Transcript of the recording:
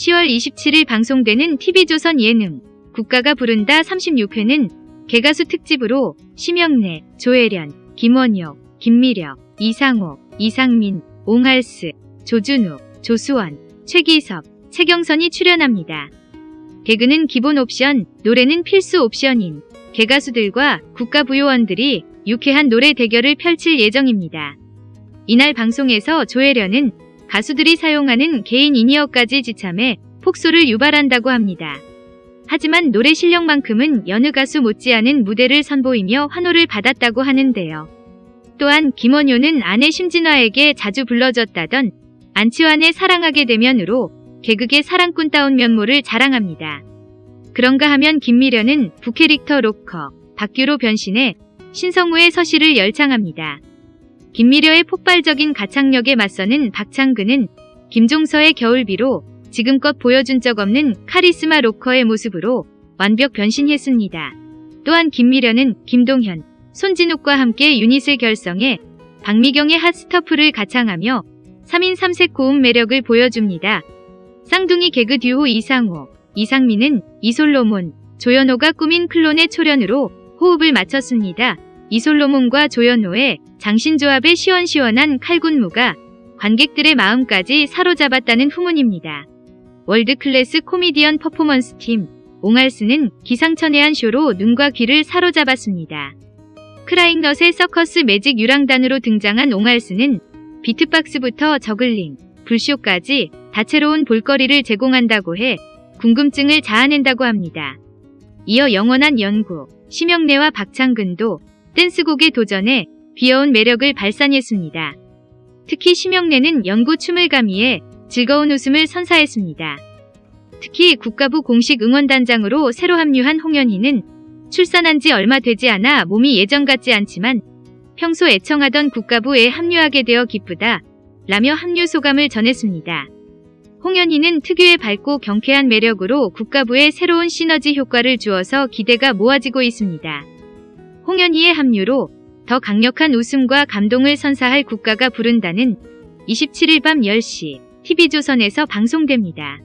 10월 27일 방송되는 TV조선 예능 국가가 부른다 36회는 개가수 특집으로 심영래, 조혜련, 김원효, 김미려, 이상호, 이상민, 옹할스, 조준우, 조수원, 최기섭, 최경선이 출연합니다. 개그는 기본 옵션, 노래는 필수 옵션인 개가수들과 국가부요원들이 유쾌한 노래 대결을 펼칠 예정입니다. 이날 방송에서 조혜련은 가수들이 사용하는 개인 인이어까지 지참해 폭소를 유발한다고 합니다. 하지만 노래 실력만큼은 여느 가수 못지않은 무대를 선보이며 환호를 받았다고 하는데요. 또한 김원효는 아내 심진화에게 자주 불러줬다던 안치환의 사랑하게 되면으로 개그계 사랑꾼다운 면모를 자랑합니다. 그런가 하면 김미련은 부캐릭터 로커, 박규로 변신해 신성우의 서시를 열창합니다. 김미려의 폭발적인 가창력에 맞서는 박창근은 김종서의 겨울비로 지금껏 보여준 적 없는 카리스마 로커의 모습으로 완벽 변신했습니다. 또한 김미려는 김동현, 손진욱과 함께 유닛을 결성해 박미경의 핫스터프를 가창하며 3인 3색 고음 매력을 보여줍니다. 쌍둥이 개그 듀오 이상호, 이상민은 이솔로몬, 조연호가 꾸민 클론의 초련으로 호흡을 맞췄습니다. 이솔로몬과 조연호의 장신조합의 시원시원한 칼군무가 관객들의 마음까지 사로잡았다는 후문입니다. world class 코미디언 퍼포먼스 팀 옹알스는 기상천외한 쇼로 눈과 귀를 사로잡았습니다. 크라잉넛의 서커스 매직 유랑단으로 등장한 옹알스는 비트박스부터 저글링, 불쇼까지 다채로운 볼거리를 제공한다고 해 궁금증을 자아낸다고 합니다. 이어 영원한 연구, 심영래와 박창근도 댄스곡에 도전해 귀여운 매력을 발산했습니다. 특히 심영래는 연구 춤을 가미해 즐거운 웃음을 선사했습니다. 특히 국가부 공식 응원단장으로 새로 합류한 홍현희는 출산한 지 얼마 되지 않아 몸이 예전 같지 않지만 평소 애청하던 국가부에 합류하게 되어 기쁘다 라며 합류 소감을 전했습니다. 홍현희는 특유의 밝고 경쾌한 매력으로 국가부에 새로운 시너지 효과를 주어서 기대가 모아지고 있습니다. 홍현희의 합류로 더 강력한 웃음과 감동을 선사할 국가가 부른다는 27일 밤 10시 TV조선에서 방송됩니다.